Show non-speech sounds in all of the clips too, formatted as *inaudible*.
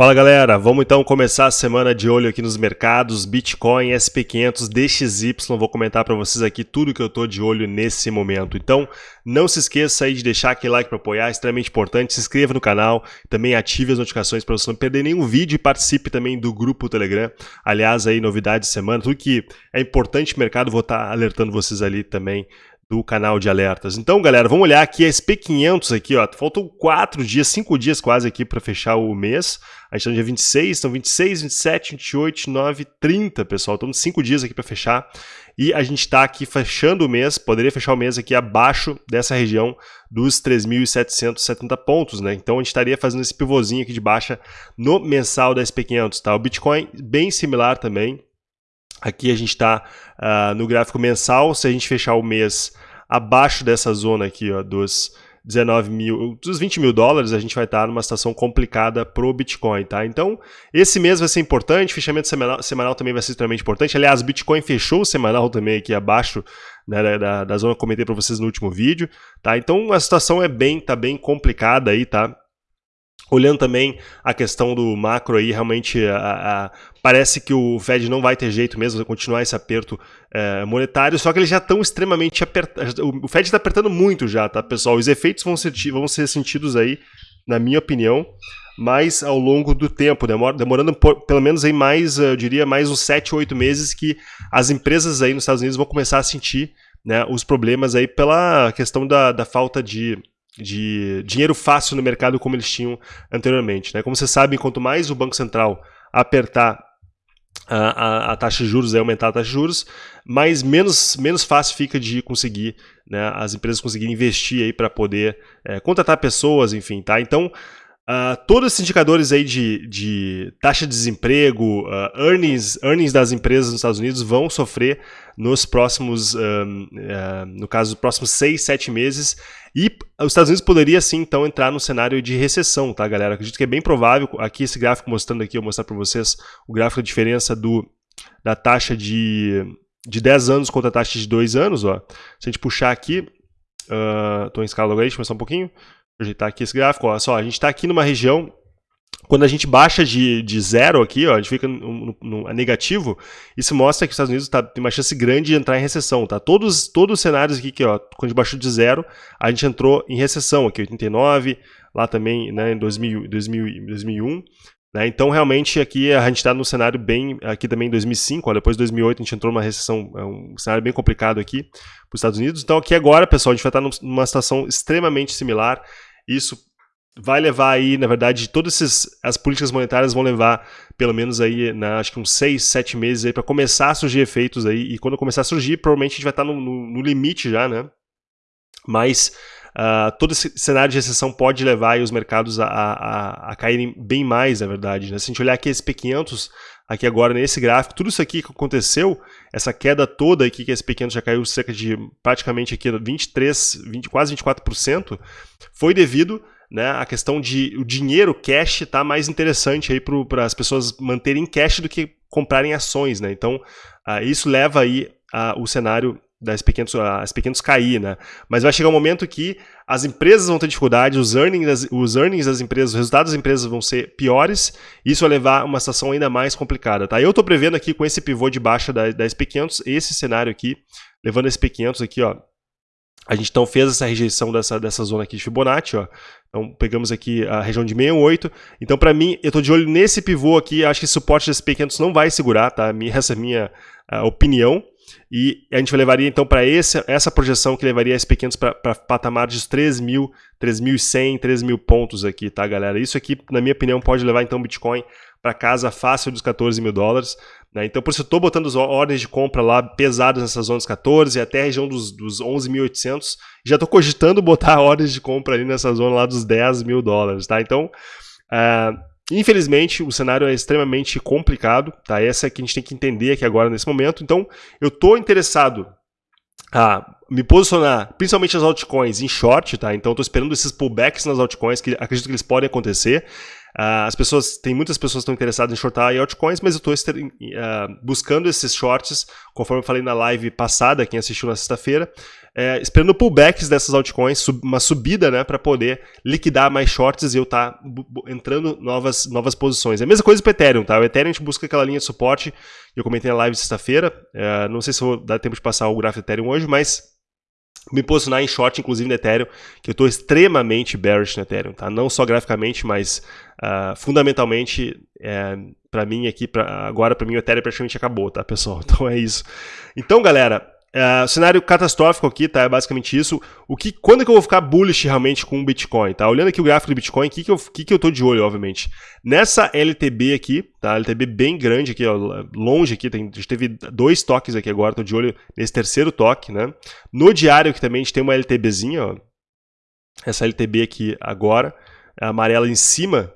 Fala galera, vamos então começar a semana de olho aqui nos mercados, Bitcoin, SP500, DXY, vou comentar para vocês aqui tudo que eu tô de olho nesse momento. Então, não se esqueça aí de deixar aquele like para apoiar, é extremamente importante, se inscreva no canal, também ative as notificações para você não perder nenhum vídeo e participe também do grupo Telegram. Aliás, aí novidades de semana, tudo que é importante mercado, vou estar tá alertando vocês ali também do canal de alertas. Então, galera, vamos olhar aqui a SP500 aqui, ó. Faltam 4 dias, 5 dias quase aqui para fechar o mês. A gente está no dia 26, então 26, 27, 28, 29, 30, pessoal. Estamos 5 dias aqui para fechar. E a gente está aqui fechando o mês, poderia fechar o mês aqui abaixo dessa região dos 3.770 pontos, né? Então a gente estaria fazendo esse pivôzinho aqui de baixa no mensal da SP500, tá? O Bitcoin bem similar também, Aqui a gente está uh, ah, no gráfico mensal, se a gente fechar o mês abaixo dessa zona aqui, ó, dos 19 mil, dos 20 mil dólares, a gente vai estar numa situação complicada para o Bitcoin, tá? Então, esse mês vai ser importante, fechamento semanal, semanal também vai ser extremamente importante. Aliás, o Bitcoin fechou o semanal também aqui abaixo né, da, da zona que eu comentei para vocês no último vídeo, tá? Então, a situação é bem, tá bem complicada aí, tá? Olhando também a questão do macro aí, realmente a, a, parece que o Fed não vai ter jeito mesmo de continuar esse aperto é, monetário, só que eles já estão extremamente apertados. O Fed está apertando muito já, tá, pessoal? Os efeitos vão ser, vão ser sentidos aí, na minha opinião, mais ao longo do tempo, demora, demorando por, pelo menos aí mais, eu diria, mais uns 7, 8 meses que as empresas aí nos Estados Unidos vão começar a sentir né, os problemas aí pela questão da, da falta de de dinheiro fácil no mercado como eles tinham anteriormente. Né? Como vocês sabem, quanto mais o Banco Central apertar a, a, a, taxa de juros, aumentar a taxa de juros, mais menos, menos fácil fica de conseguir, né, as empresas conseguirem investir para poder é, contratar pessoas, enfim, tá? Então, Uh, todos esses indicadores aí de, de taxa de desemprego, uh, earnings, earnings das empresas nos Estados Unidos vão sofrer nos próximos, uh, no caso, dos próximos seis, sete meses. E os Estados Unidos poderia sim, então, entrar no cenário de recessão, tá, galera? Acredito que é bem provável. Aqui, esse gráfico mostrando aqui, eu vou mostrar para vocês o gráfico da diferença do, da taxa de, de 10 anos contra a taxa de 2 anos, ó. Se a gente puxar aqui, estou em escala logarítmica, só um pouquinho ajeitar aqui esse gráfico. Olha só, a gente está aqui numa região quando a gente baixa de, de zero aqui, ó, a gente fica no, no, no negativo, isso mostra que os Estados Unidos tá, tem uma chance grande de entrar em recessão. Tá? Todos, todos os cenários aqui, que, ó, quando a gente baixou de zero, a gente entrou em recessão aqui, 89, lá também né, em 2000, 2000, 2001. Né? Então, realmente, aqui a gente está num cenário bem, aqui também em 2005, ó, depois de 2008 a gente entrou numa recessão, é um cenário bem complicado aqui para os Estados Unidos. Então, aqui agora, pessoal, a gente vai estar numa situação extremamente similar. Isso vai levar aí, na verdade, todas essas, as políticas monetárias vão levar pelo menos aí, na, acho que uns 6, 7 meses aí para começar a surgir efeitos aí, e quando começar a surgir, provavelmente a gente vai estar no, no, no limite já, né? Mas uh, todo esse cenário de recessão pode levar os mercados a, a, a, caírem bem mais, na verdade. Né? Se a gente olhar aqui esse P500, aqui agora nesse gráfico, tudo isso aqui que aconteceu, essa queda toda aqui que esse P500 já caiu cerca de praticamente aqui 23, 20, quase 24%, foi devido né, a questão de o dinheiro cash tá mais interessante aí para as pessoas manterem cash do que comprarem ações, né? Então, uh, isso leva aí uh, o cenário das pequenos, as pequenos cair, né? Mas vai chegar um momento que as empresas vão ter dificuldade, os earnings, das, os earnings das empresas, os resultados das empresas vão ser piores, e isso vai levar a uma situação ainda mais complicada, tá? Eu estou prevendo aqui com esse pivô de baixa da, da SP500, esse cenário aqui, levando a SP500 aqui, ó, a gente então fez essa rejeição dessa, dessa zona aqui de Fibonacci, ó. Então pegamos aqui a região de 68. Então para mim, eu estou de olho nesse pivô aqui, acho que esse suporte da SP500 não vai segurar, tá? Essa é a minha opinião. E a gente levaria então para essa projeção que levaria as pequenos para patamar de 3.000, 3.100, 3.000 pontos aqui, tá, galera? Isso aqui, na minha opinião, pode levar então o Bitcoin para casa fácil dos 14 mil dólares. Né? Então, por isso eu estou botando as ordens de compra lá pesadas nessas zonas 14 até a região dos, dos 11.800. Já estou cogitando botar *laughs* ordens de compra ali nessa zona lá dos 10 mil dólares, tá? Então, uh, Infelizmente, o cenário é extremamente complicado, tá? Essa é que a gente tem que entender aqui agora nesse momento. Então, eu estou interessado a me posicionar, principalmente as altcoins, em short, tá? Então, estou esperando esses pullbacks nas altcoins, que acredito que eles podem acontecer. Uh, as pessoas, tem muitas pessoas que estão interessadas em shortar altcoins, mas eu estou uh, buscando esses shorts, conforme eu falei na live passada, quem assistiu na sexta-feira, é, esperando pullbacks dessas altcoins, sub, uma subida, né, para poder liquidar mais shorts e eu estar tá entrando novas, novas posições. É a mesma coisa para Ethereum, tá? O Ethereum a gente busca aquela linha de suporte, eu comentei na live sexta-feira, é, não sei se vou dar tempo de passar o gráfico do Ethereum hoje, mas me posicionar em short, inclusive no Ethereum, que eu estou extremamente bearish no Ethereum, tá? Não só graficamente, mas uh, fundamentalmente, é, para mim aqui, pra, agora para mim o Ethereum praticamente acabou, tá, pessoal? *laughs* Então é isso. Então, galera, Uh, cenário catastrófico aqui, tá? É basicamente isso. O que, quando é que eu vou ficar bullish realmente com o Bitcoin, tá? Olhando aqui o gráfico do Bitcoin, o que, que, eu, que, que eu tô de olho, obviamente? Nessa LTB aqui, tá? LTB bem grande aqui, ó, longe aqui, tem, a gente teve dois toques aqui agora, tô de olho nesse terceiro toque, né? No diário que também a gente tem uma LTBzinha, ó. Essa LTB aqui agora, amarela em cima,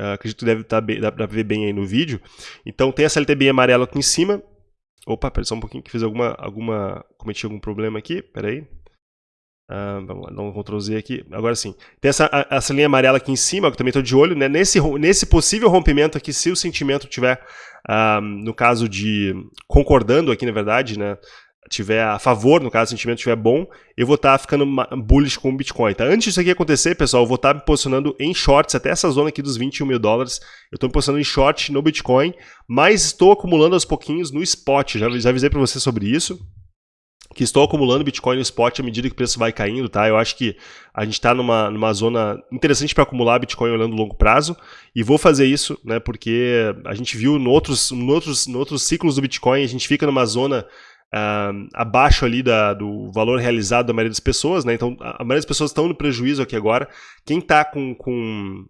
uh, acredito que deve estar tá bem, dá pra ver bem aí no vídeo. Então tem essa LTB amarela aqui em cima, Opa, pera só um pouquinho que fiz alguma, alguma, cometi algum problema aqui, peraí. Ah, vamos lá, dar um Ctrl Z aqui, agora sim. Tem essa, essa linha amarela aqui em cima, que eu também estou de olho, né? Nesse, nesse possível rompimento aqui, se o sentimento tiver, ah, no caso de, concordando aqui na verdade, né? Tiver a favor, no caso, o sentimento estiver bom, eu vou estar ficando bullish com o Bitcoin. Tá? Antes disso aqui acontecer, pessoal, eu vou estar me posicionando em shorts até essa zona aqui dos 21 mil dólares. Eu estou me posicionando em short no Bitcoin, mas estou acumulando aos pouquinhos no spot. Já, já avisei para você sobre isso que estou acumulando Bitcoin no spot à medida que o preço vai caindo, tá? Eu acho que a gente está numa, numa zona interessante para acumular Bitcoin olhando longo prazo e vou fazer isso, né? Porque a gente viu no outros, no outros, no outros ciclos do Bitcoin, a gente fica numa zona Uh, abaixo ali da, do valor realizado da maioria das pessoas, né? Então a maioria das pessoas estão no prejuízo aqui agora. Quem está com, com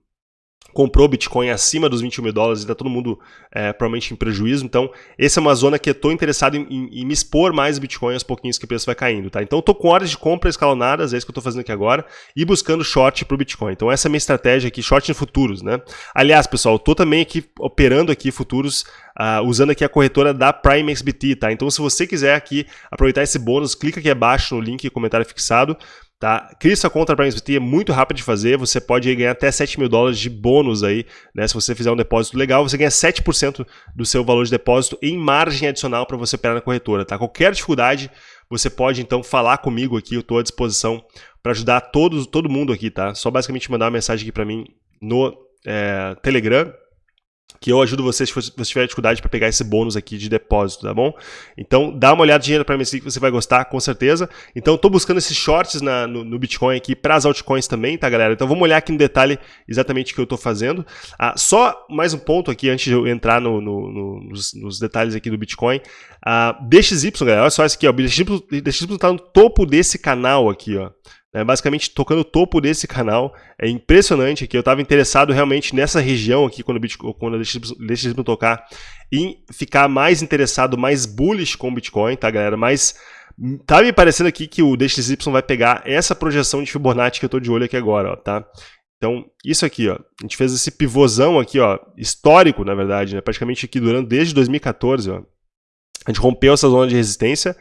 comprou Bitcoin acima dos 21 mil dólares e está todo mundo é, provavelmente em prejuízo. Então, essa é uma zona que eu estou interessado em, em, em, me expor mais Bitcoin aos pouquinhos que o preço vai caindo. Tá? Então, estou com ordens de compra escalonadas, é isso que eu estou fazendo aqui agora, e buscando short para o Bitcoin. Então, essa é a minha estratégia aqui, short em futuros. Né? Aliás, pessoal, estou também aqui operando aqui futuros, uh, usando aqui a corretora da PrimeXBT. Tá? Então, se você quiser aqui aproveitar esse bônus, clica aqui abaixo no link comentário fixado Tá? Crie sua conta para NFT, é muito rápido de fazer, você pode ganhar até 7 mil dólares de bônus aí, né? Se você fizer um depósito legal, você ganha 7% do seu valor de depósito em margem adicional para você operar na corretora, tá? Qualquer dificuldade, você pode então falar comigo aqui, eu estou à disposição para ajudar todos, todo mundo aqui, tá? Só basicamente mandar uma mensagem aqui para mim no é, Telegram, que eu ajudo você se você tiver dificuldade para pegar esse bônus aqui de depósito, tá bom? Então, dá uma olhadinha para mim que você vai gostar, com certeza. Então, estou buscando esses shorts na, no, no, Bitcoin aqui para as altcoins também, tá, galera? Então, vamos olhar aqui no detalhe exatamente o que eu estou fazendo. Ah, só mais um ponto aqui, antes de eu entrar no, no, nos, nos, detalhes aqui do Bitcoin. Ah, DXY, galera, olha só isso aqui, ó. DXY está no topo desse canal aqui, ó né, basicamente tocando o topo desse canal. É impressionante que eu estava interessado realmente nessa região aqui, quando, o Bitcoin, quando a DXY tocar, em ficar mais interessado, mais bullish com o Bitcoin, tá, galera? Mas tá me parecendo aqui que o DXY vai pegar essa projeção de Fibonacci que eu estou de olho aqui agora, ó, tá? Então, isso aqui, ó, a gente fez esse pivôzão aqui, ó, histórico, na verdade, né? praticamente aqui durante desde 2014, ó. A gente rompeu essa zona de resistência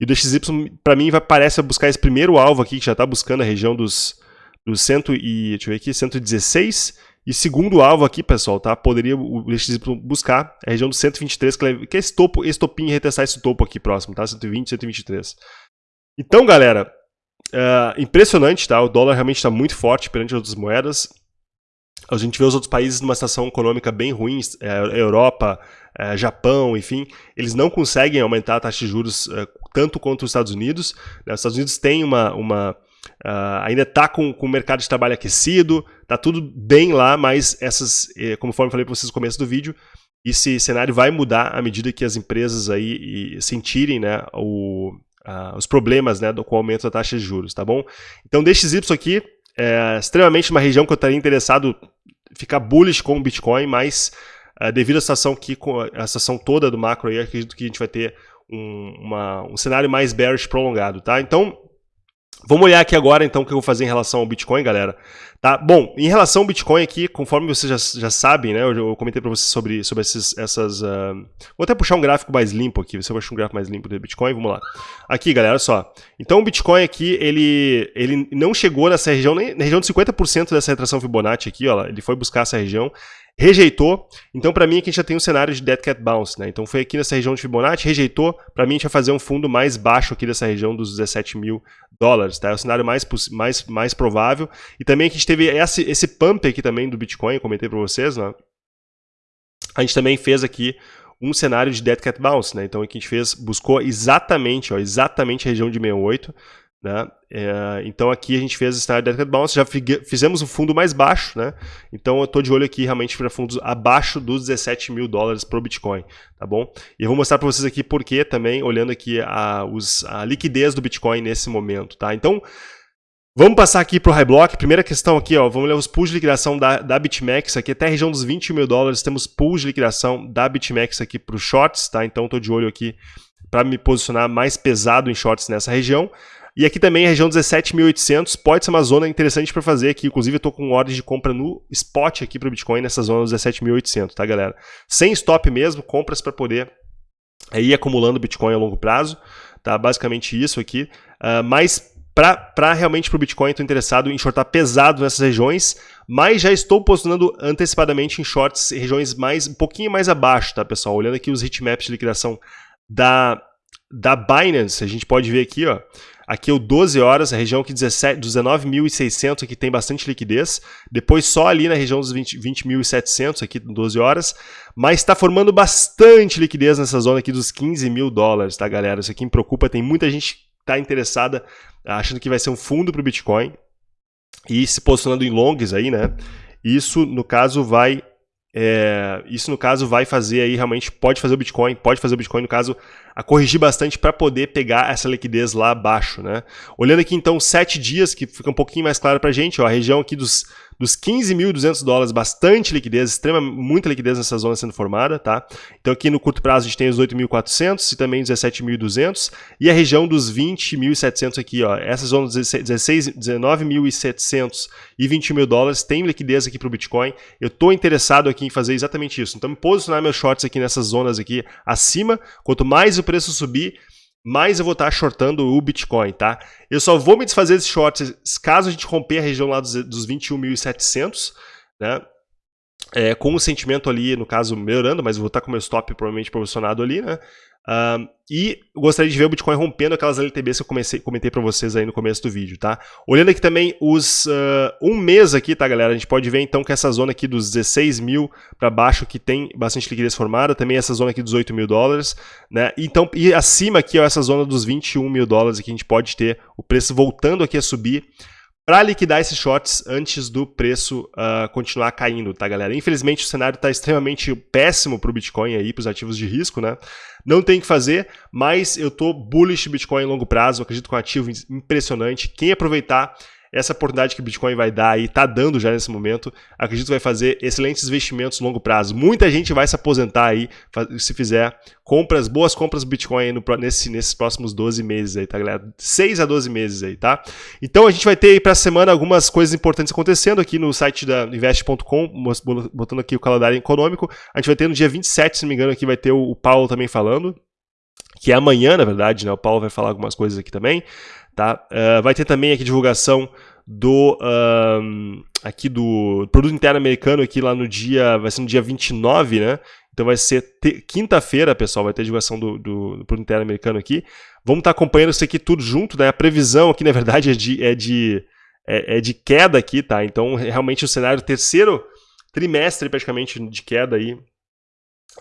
e o DXY, para mim, vai, parece buscar esse primeiro alvo aqui, que já está buscando a região dos, dos 100 e, deixa eu ver aqui, 116. E segundo alvo aqui, pessoal, tá? Poderia o DXY buscar a região dos 123, que é esse topo, esse topinho, retestar esse topo aqui próximo, tá? 120, 123. Então, galera, uh, impressionante, tá? O dólar realmente está muito forte perante as outras moedas. A gente vê os outros países numa situação econômica bem ruim, é, Europa, é, Japão, enfim, eles não conseguem aumentar a taxa de juros é, tanto quanto os Estados Unidos. Né? Os Estados Unidos têm uma, uma Uh, ainda está com, com o mercado de trabalho aquecido, está tudo bem lá, mas essas, eh, conforme falei para vocês no começo do vídeo, esse cenário vai mudar à medida que as empresas aí sentirem né, o, uh, os problemas né, do, com o aumento da taxa de juros, tá bom? Então, DXY aqui é extremamente uma região que eu estaria interessado ficar bullish com o Bitcoin, mas uh, devido à situação, que, a situação toda do macro aí, acredito que a gente vai ter um, uma, um cenário mais bearish prolongado, tá? Então, Vamos olhar aqui agora, então, o que eu vou fazer em relação ao Bitcoin, galera. Tá? Bom, em relação ao Bitcoin aqui, conforme vocês já, já sabem, né? Eu, eu comentei para vocês sobre, sobre esses, essas... Uh... Vou até puxar um gráfico mais limpo aqui, você vai achar um gráfico mais limpo do Bitcoin, vamos lá. Aqui, galera, só. Então, o Bitcoin aqui, ele, ele não chegou nessa região, nem na região de 50% dessa retração Fibonacci aqui, ó. Ele foi buscar essa região rejeitou. Então, para mim, aqui a gente já tem um cenário de Dead Cat Bounce, né? Então, foi aqui nessa região de Fibonacci, rejeitou. Para mim, a gente vai fazer um fundo mais baixo aqui dessa região dos 17 mil dólares, tá? É o cenário mais, mais, mais provável. E também aqui a gente teve esse, esse pump aqui também do Bitcoin, comentei para vocês, né? A gente também fez aqui um cenário de Dead Cat Bounce, né? Então, aqui a gente fez, buscou exatamente, ó, exatamente a região de 68, né? É, então aqui a gente fez esse cenário de Dead Bounce, já fizemos um fundo mais baixo, né? Então eu estou de olho aqui realmente para fundos abaixo dos 17 mil dólares para o Bitcoin, tá bom? E eu vou mostrar para vocês aqui por que também, olhando aqui a, os, a liquidez do Bitcoin nesse momento, tá? Então, vamos passar aqui para o High Block. Primeira questão aqui, ó, vamos ler os pools de liquidação da, da BitMEX aqui, até a região dos 20 mil dólares, temos pools de liquidação da BitMEX aqui para os shorts, tá? Então estou de olho aqui para me posicionar mais pesado em shorts nessa região. E aqui também a região 17.800 pode ser uma zona interessante para fazer aqui. Inclusive eu estou com ordens de compra no spot aqui para o Bitcoin nessa zona dos 17.800, tá galera? Sem stop mesmo, compras para poder é, ir acumulando Bitcoin a longo prazo. Tá? Basicamente isso aqui. Uh, mas para realmente para o Bitcoin, estou interessado em shortar pesado nessas regiões, mas já estou posicionando antecipadamente em shorts regiões mais um pouquinho mais abaixo, tá pessoal? Olhando aqui os hitmaps de liquidação da, da Binance, a gente pode ver aqui, ó, Aqui o 12 horas, a região que 17, dos 19.600 aqui tem bastante liquidez. Depois só ali na região dos 20.700 20 aqui 12 horas. Mas está formando bastante liquidez nessa zona aqui dos 15 mil dólares, tá galera? Isso aqui me preocupa, tem muita gente que está interessada, achando que vai ser um fundo para o Bitcoin. E se posicionando em longs aí, né? Isso, no caso, vai é, isso, no caso, vai fazer aí realmente, pode fazer o Bitcoin, pode fazer o Bitcoin, no caso, a corrigir bastante para poder pegar essa liquidez lá abaixo, né? Olhando aqui, então, sete dias, que fica um pouquinho mais claro para a gente, ó, a região aqui dos dos 15.200 dólares, bastante liquidez, extrema, muita liquidez nessa zona sendo formada, tá? Então aqui no curto prazo a gente tem os 8.400 e também 17.200 e a região dos 20.700 aqui, ó, essa zona dos 19.700 e 20 mil dólares tem liquidez aqui para o Bitcoin. Eu estou interessado aqui em fazer exatamente isso. Então me posicionar meus shorts aqui nessas zonas aqui acima, quanto mais o preço subir, mais eu vou estar shortando o Bitcoin, tá? Eu só vou me desfazer desses shorts caso a gente romper a região lá dos, dos 21.700, né? É, com o sentimento ali, no caso, melhorando, mas vou estar com o meu stop provavelmente posicionado ali, né? E gostaria de ver o Bitcoin rompendo aquelas LTBs que eu comecei, comentei para vocês aí no começo do vídeo, tá? Olhando aqui também os uh, um mês aqui, tá, galera? A gente pode ver então que essa zona aqui dos 16 mil para baixo que tem bastante liquidez formada, também essa zona aqui dos 8 mil dólares, né? Então, e acima aqui, ó, essa zona dos 21 mil dólares que a gente pode ter o preço voltando aqui a subir para liquidar esses shorts antes do preço uh, continuar caindo, tá, galera? Infelizmente, o cenário está extremamente péssimo para o Bitcoin aí, para os ativos de risco, né? Não tem que fazer, mas eu tô bullish Bitcoin em longo prazo, acredito que é um ativo impressionante. Quem aproveitar essa oportunidade que o Bitcoin vai dar aí, está dando já nesse momento, acredito que vai fazer excelentes investimentos no longo prazo. Muita gente vai se aposentar aí se fizer compras, boas compras do Bitcoin no, nesse, nesses próximos 12 meses aí, tá galera? 6 a 12 meses aí, tá? Então a gente vai ter aí para a semana algumas coisas importantes acontecendo aqui no site da invest.com, botando aqui o calendário econômico. A gente vai ter no dia 27, se não me engano, aqui vai ter o Paulo também falando, que é amanhã, na verdade, né? O Paulo vai falar algumas coisas aqui também. Tá? Uh, vai ter também aqui divulgação do aqui do produto interno americano aqui lá no dia, vai ser no dia 29, né? Então vai ser quinta-feira, pessoal, vai ter divulgação do, do, do, produto interno americano aqui. Vamos estar tá acompanhando isso aqui tudo junto, né? A previsão aqui, na verdade, é de, é de, é, é de queda aqui, tá? Então, realmente o cenário terceiro trimestre praticamente de queda aí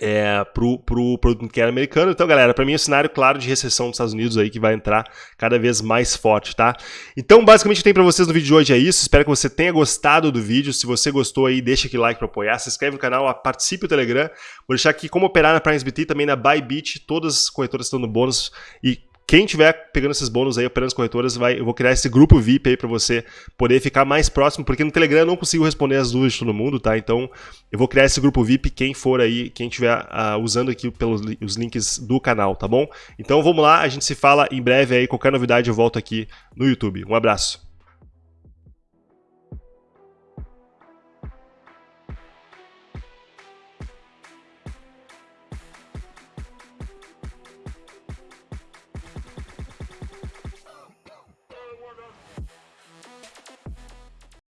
é, pro, pro produto interno americano. Então, galera, para mim é um cenário claro de recessão dos Estados Unidos aí que vai entrar cada vez mais forte, tá? Então, basicamente, que tem para vocês no vídeo de hoje é isso. Espero que você tenha gostado do vídeo. Se você gostou aí, deixa aquele like para apoiar, se inscreve no canal, participe do Telegram. Vou deixar aqui como operar na PrimeSBT, também na Bybit. Todas as corretoras estão no bônus e quem tiver pegando esses bônus aí, operando as corretoras, vai, eu vou criar esse grupo VIP aí para você poder ficar mais próximo, porque no Telegram eu não consigo responder as dúvidas de todo mundo, tá? Então eu vou criar esse grupo VIP, quem for aí, quem estiver uh, usando aqui pelos os links do canal, tá bom? Então vamos lá, a gente se fala em breve aí, qualquer novidade eu volto aqui no YouTube. Um abraço.